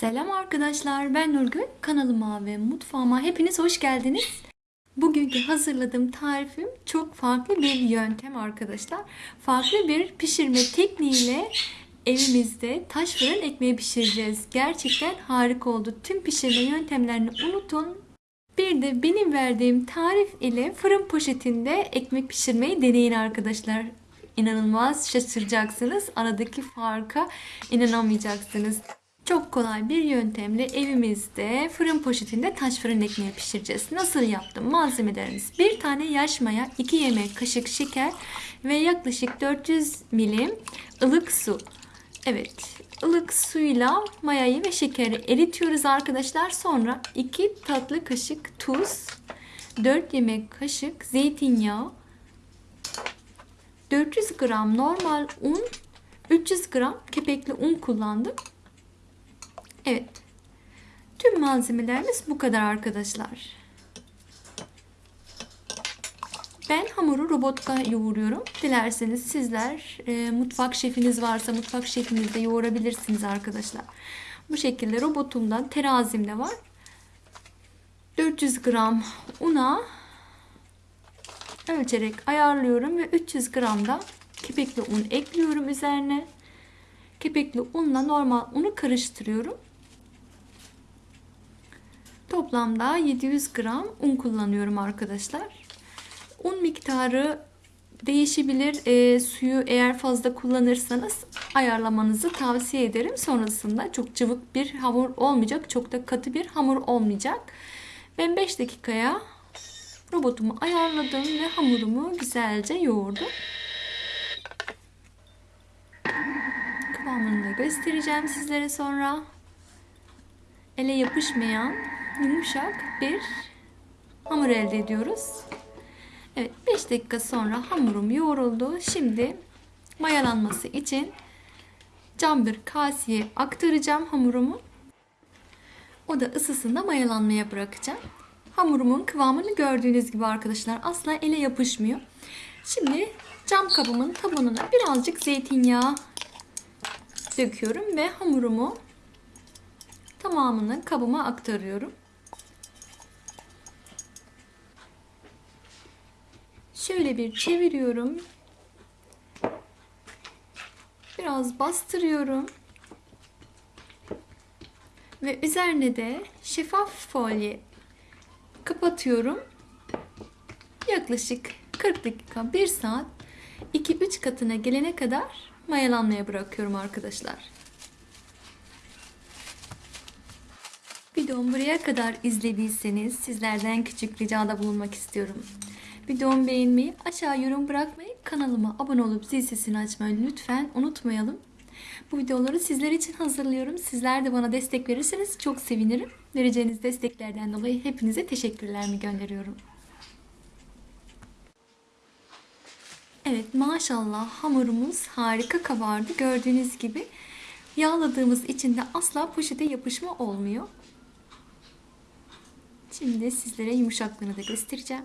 Selam arkadaşlar ben Nurgül. Kanalıma ve mutfağıma hepiniz hoş geldiniz. Bugünkü hazırladığım tarifim çok farklı bir yöntem arkadaşlar. Farklı bir pişirme tekniğiyle evimizde taş fırın ekmeği pişireceğiz. Gerçekten harika oldu. Tüm pişirme yöntemlerini unutun. Bir de benim verdiğim tarif ile fırın poşetinde ekmek pişirmeyi deneyin arkadaşlar. İnanılmaz şaşıracaksınız. Aradaki farka inanamayacaksınız. Çok kolay bir yöntemle evimizde fırın poşetinde taş fırın ekmeği pişireceğiz. Nasıl yaptım? Malzemelerimiz. Bir tane yaş maya, 2 yemek kaşık şeker ve yaklaşık 400 milim ılık su. Evet, ılık suyla mayayı ve şekeri eritiyoruz arkadaşlar. Sonra 2 tatlı kaşık tuz, 4 yemek kaşık zeytinyağı, 400 gram normal un, 300 gram kepekli un kullandım. Evet. Tüm malzemelerimiz bu kadar arkadaşlar. Ben hamuru robotka yoğuruyorum. Dilerseniz sizler e, mutfak şefiniz varsa mutfak şefinizde yoğurabilirsiniz arkadaşlar. Bu şekilde robotumdan terazimde var. 400 gram una ölçerek ayarlıyorum ve 300 gram da kepekli un ekliyorum üzerine. Kepekli unla normal unu karıştırıyorum. Toplamda 700 gram un kullanıyorum arkadaşlar. Un miktarı değişebilir. E, suyu eğer fazla kullanırsanız ayarlamanızı tavsiye ederim. Sonrasında çok cıvık bir hamur olmayacak. Çok da katı bir hamur olmayacak. Ben 5 dakikaya robotumu ayarladım ve hamurumu güzelce yoğurdum. Kıvamını da göstereceğim sizlere sonra. Ele yapışmayan yumuşak bir hamur elde ediyoruz. Evet 5 dakika sonra hamurum yoğruldu. Şimdi mayalanması için cam bir kaseye aktaracağım hamurumu. O da ısısında mayalanmaya bırakacağım. Hamurumun kıvamını gördüğünüz gibi arkadaşlar asla ele yapışmıyor. Şimdi cam kabımın tabanına birazcık zeytinyağı döküyorum ve hamurumu tamamını kabıma aktarıyorum. Şöyle bir çeviriyorum. Biraz bastırıyorum. Ve üzerine de şeffaf folye kapatıyorum. Yaklaşık 40 dakika 1 saat 2-3 katına gelene kadar mayalanmaya bırakıyorum arkadaşlar. Videomu buraya kadar izlediyseniz sizlerden küçük ricada bulunmak istiyorum. Videomu beğenmeyi, aşağı yorum bırakmayı, kanalıma abone olup zil sesini açmayı lütfen unutmayalım. Bu videoları sizler için hazırlıyorum. Sizler de bana destek verirseniz çok sevinirim. Vereceğiniz desteklerden dolayı hepinize teşekkürlerimi gönderiyorum. Evet maşallah hamurumuz harika kabardı. Gördüğünüz gibi yağladığımız için de asla poşete yapışma olmuyor. Şimdi sizlere yumuşaklığını da göstereceğim.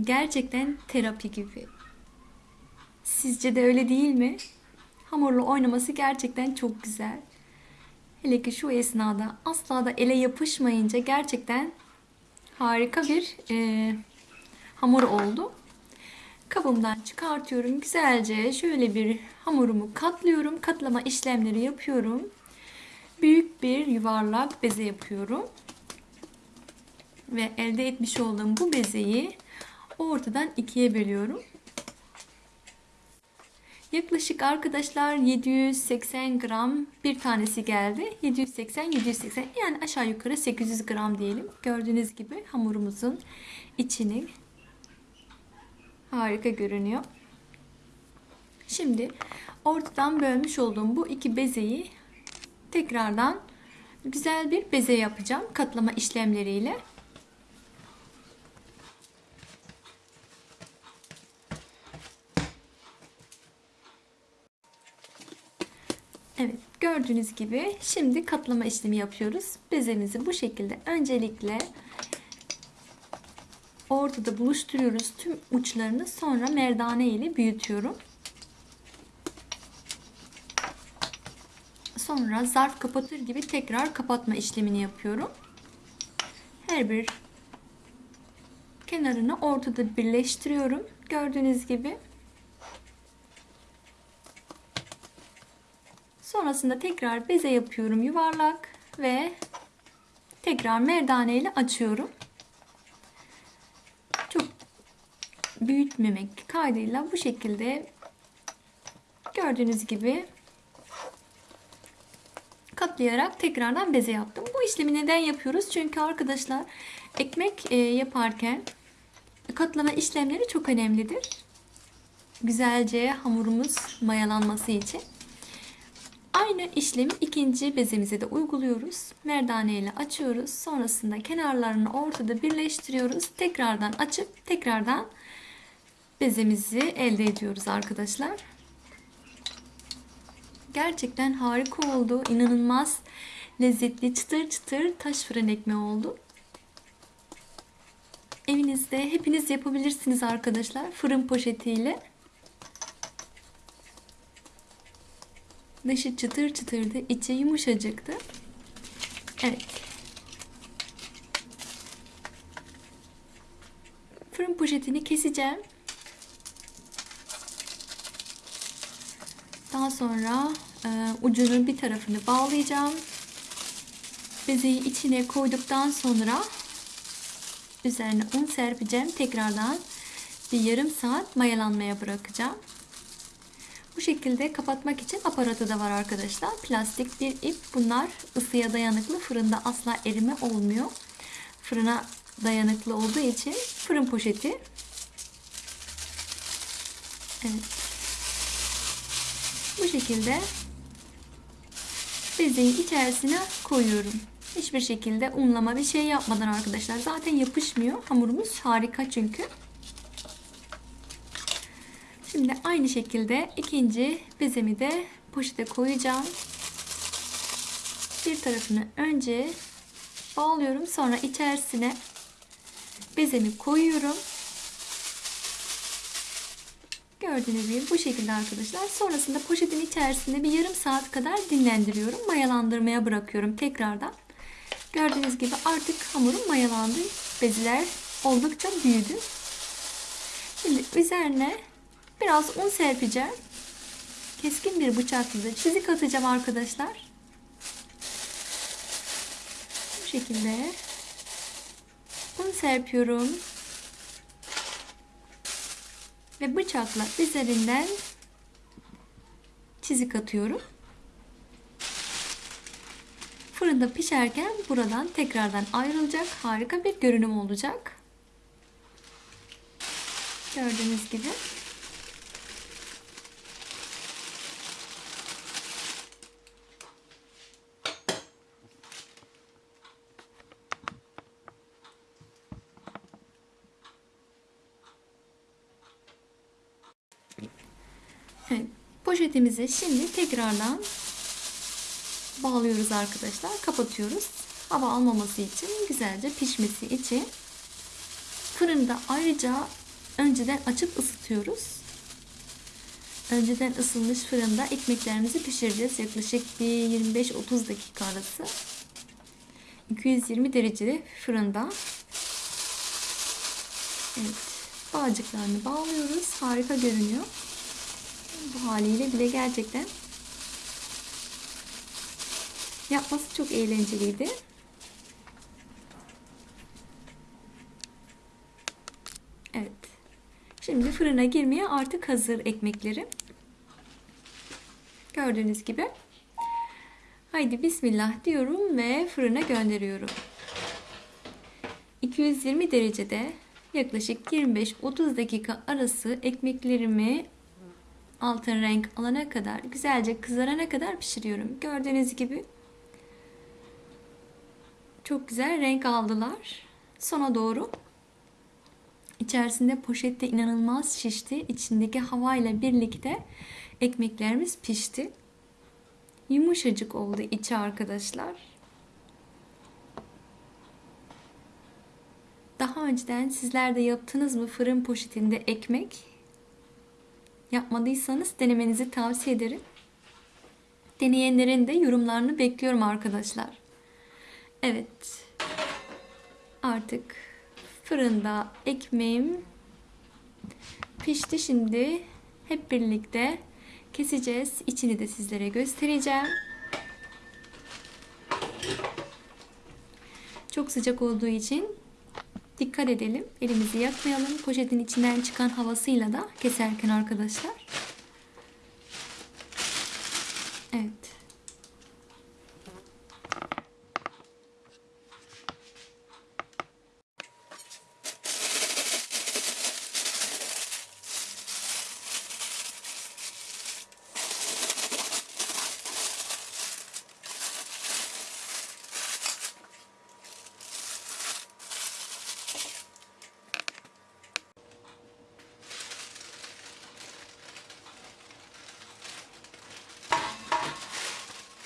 Gerçekten terapi gibi. Sizce de öyle değil mi? Hamurla oynaması gerçekten çok güzel. Hele ki şu esnada asla da ele yapışmayınca gerçekten harika bir e, hamur oldu. Kabımdan çıkartıyorum. Güzelce şöyle bir hamurumu katlıyorum. Katlama işlemleri yapıyorum. Büyük bir yuvarlak beze yapıyorum. Ve elde etmiş olduğum bu bezeyi ortadan ikiye bölüyorum. Yaklaşık arkadaşlar 780 gram bir tanesi geldi. 780-780 yani aşağı yukarı 800 gram diyelim. Gördüğünüz gibi hamurumuzun içini harika görünüyor. Şimdi ortadan bölmüş olduğum bu iki bezeyi tekrardan güzel bir beze yapacağım katlama işlemleriyle. Evet gördüğünüz gibi şimdi katlama işlemi yapıyoruz. Bezemizi bu şekilde öncelikle ortada buluşturuyoruz tüm uçlarını sonra merdane ile büyütüyorum. Sonra zarf kapatır gibi tekrar kapatma işlemini yapıyorum. Her bir kenarını ortada birleştiriyorum. Gördüğünüz gibi. Sonrasında tekrar beze yapıyorum yuvarlak ve tekrar merdane ile açıyorum. Çok büyütmemek kaydıyla bu şekilde gördüğünüz gibi katlayarak tekrardan beze yaptım. Bu işlemi neden yapıyoruz? Çünkü arkadaşlar ekmek e, yaparken katlama işlemleri çok önemlidir. Güzelce hamurumuz mayalanması için. Aynı işlemi ikinci bezemize de uyguluyoruz. Merdane ile açıyoruz. Sonrasında kenarlarını ortada birleştiriyoruz. Tekrardan açıp tekrardan bezemizi elde ediyoruz arkadaşlar. Gerçekten harika oldu. İnanılmaz lezzetli çıtır çıtır taş fırın ekmeği oldu. Evinizde hepiniz yapabilirsiniz arkadaşlar. Fırın poşetiyle. Dışı çıtır çıtırdı, içi yumuşacıktı. Evet. Fırın poşetini keseceğim. Daha sonra e, ucunun bir tarafını bağlayacağım. Bezeyi içine koyduktan sonra üzerine un serpeceğim. Tekrardan bir yarım saat mayalanmaya bırakacağım. Bu şekilde kapatmak için aparatı da var arkadaşlar. Plastik bir ip. Bunlar ısıya dayanıklı. Fırında asla erime olmuyor. Fırına dayanıklı olduğu için fırın poşeti. Evet. Bu şekilde bezeyi içerisine koyuyorum. Hiçbir şekilde unlama bir şey yapmadan arkadaşlar. Zaten yapışmıyor. Hamurumuz harika çünkü. Şimdi aynı şekilde ikinci bezemi de poşete koyacağım. Bir tarafını önce bağlıyorum. Sonra içerisine bezemi koyuyorum. Gördüğünüz gibi bu şekilde arkadaşlar. Sonrasında poşetin içerisinde bir yarım saat kadar dinlendiriyorum. Mayalandırmaya bırakıyorum tekrardan. Gördüğünüz gibi artık hamurum mayalandı. Beziler oldukça büyüdü. Şimdi üzerine biraz un serpeceğim. Keskin bir bıçakla çizik atacağım arkadaşlar. Bu şekilde un serpiyorum. Ve bıçakla üzerinden çizik atıyorum. Fırında pişerken buradan tekrardan ayrılacak harika bir görünüm olacak. Gördüğünüz gibi. Evet, poşetimizi şimdi tekrardan bağlıyoruz arkadaşlar. Kapatıyoruz. Hava almaması için, güzelce pişmesi için. Fırında ayrıca önceden açıp ısıtıyoruz. Önceden ısınmış fırında ekmeklerimizi pişireceğiz. Yaklaşık bir 25-30 dakika arası. 220 derecede fırında. Evet. Bağcıklarını bağlıyoruz. Harika görünüyor. Bu haliyle bile gerçekten yapması çok eğlenceliydi. Evet. Şimdi fırına girmeye artık hazır ekmeklerim. Gördüğünüz gibi. Haydi bismillah diyorum ve fırına gönderiyorum. 220 derecede yaklaşık 25-30 dakika arası ekmeklerimi altın renk alana kadar güzelce kızarana kadar pişiriyorum. Gördüğünüz gibi çok güzel renk aldılar. Sona doğru içerisinde poşette inanılmaz şişti. İçindeki havayla birlikte ekmeklerimiz pişti. Yumuşacık oldu içi arkadaşlar. Daha önceden sizler de yaptınız mı fırın poşetinde ekmek? Yapmadıysanız denemenizi tavsiye ederim. Deneyenlerin de yorumlarını bekliyorum arkadaşlar. Evet. Artık fırında ekmeğim pişti. Şimdi hep birlikte keseceğiz. İçini de sizlere göstereceğim. Çok sıcak olduğu için dikkat edelim. Elimizi yakmayalım. Poşetin içinden çıkan havasıyla da keserken arkadaşlar. Evet.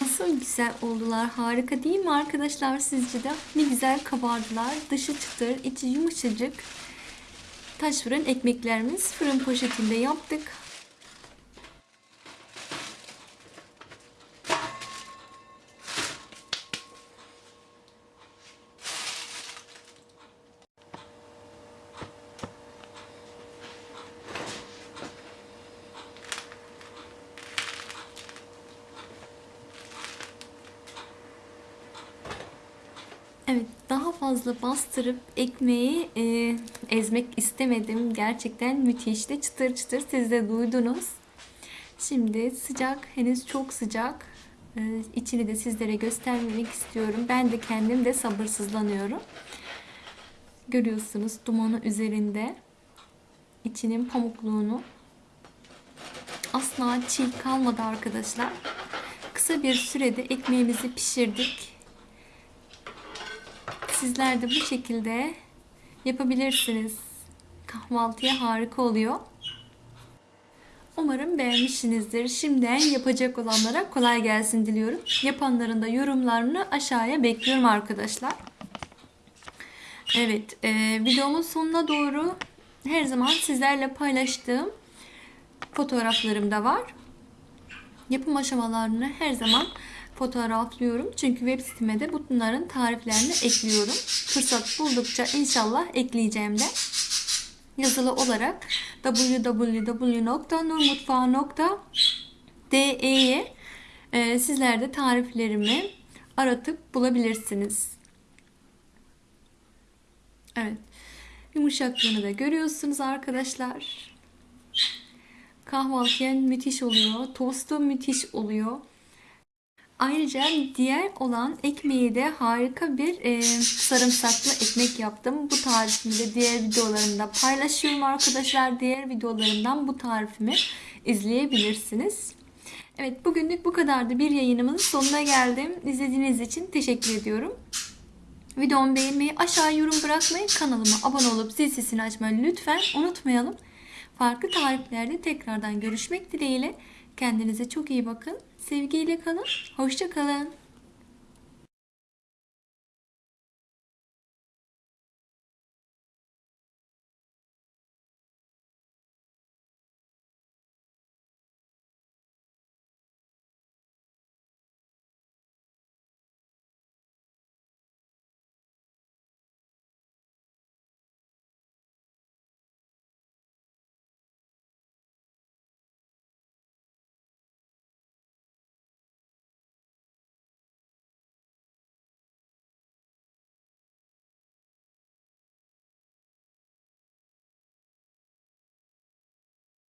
Nasıl güzel oldular. Harika değil mi arkadaşlar sizce de? Ne güzel kabardılar. Dışı çıtır, içi yumuşacık. Taş fırın ekmeklerimiz fırın poşetinde yaptık. Evet, daha fazla bastırıp ekmeği e, ezmek istemedim. Gerçekten müthişti. Çıtır çıtır siz de duydunuz. Şimdi sıcak, henüz çok sıcak. E, içini de sizlere göstermek istiyorum. Ben de kendim de sabırsızlanıyorum. Görüyorsunuz dumanı üzerinde. içinin pamukluğunu. Asla çiğ kalmadı arkadaşlar. Kısa bir sürede ekmeğimizi pişirdik. Sizler de bu şekilde yapabilirsiniz. Kahvaltıya harika oluyor. Umarım beğenmişsinizdir. Şimdiden yapacak olanlara kolay gelsin diliyorum. Yapanların da yorumlarını aşağıya bekliyorum arkadaşlar. Evet, e, videomun sonuna doğru her zaman sizlerle paylaştığım fotoğraflarım da var. Yapım aşamalarını her zaman fotoğraflıyorum. Çünkü web siteme de bunların tariflerini ekliyorum. Fırsat buldukça inşallah ekleyeceğim de. Yazılı olarak www.nurmutfağı.de'ye e, sizler de tariflerimi aratıp bulabilirsiniz. Evet. Yumuşaklığını da görüyorsunuz arkadaşlar. Kahvaltıya müthiş oluyor. Tostu müthiş oluyor. Ayrıca diğer olan ekmeği de harika bir e, sarımsaklı ekmek yaptım. Bu tarifimi de diğer videolarımda paylaşıyorum arkadaşlar. Diğer videolarımdan bu tarifimi izleyebilirsiniz. Evet bugünlük bu kadardı. Bir yayınımın sonuna geldim. İzlediğiniz için teşekkür ediyorum. Videomu beğenmeyi, aşağı yorum bırakmayı, kanalıma abone olup zil sesini açmayı lütfen unutmayalım. Farklı tariflerde tekrardan görüşmek dileğiyle. Kendinize çok iyi bakın. Sevgiyle kalın. Hoşça kalın.